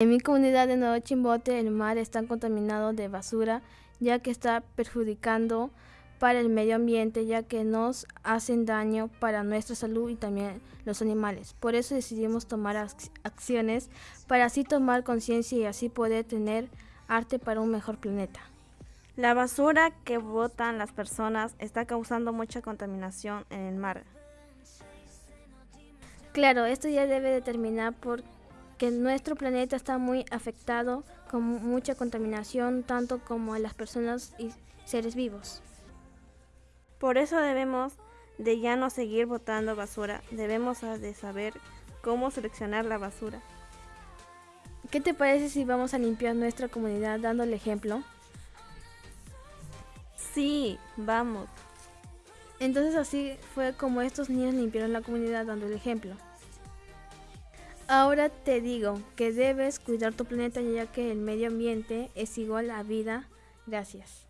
En mi comunidad de Nuevo Chimbote el mar está contaminado de basura ya que está perjudicando para el medio ambiente ya que nos hacen daño para nuestra salud y también los animales. Por eso decidimos tomar acciones para así tomar conciencia y así poder tener arte para un mejor planeta. La basura que botan las personas está causando mucha contaminación en el mar. Claro, esto ya debe de terminar porque nuestro planeta está muy afectado con mucha contaminación, tanto como a las personas y seres vivos. Por eso debemos de ya no seguir botando basura, debemos de saber cómo seleccionar la basura. ¿Qué te parece si vamos a limpiar nuestra comunidad dando el ejemplo? Sí, vamos. Entonces así fue como estos niños limpiaron la comunidad dando el ejemplo. Ahora te digo que debes cuidar tu planeta ya que el medio ambiente es igual a vida. Gracias.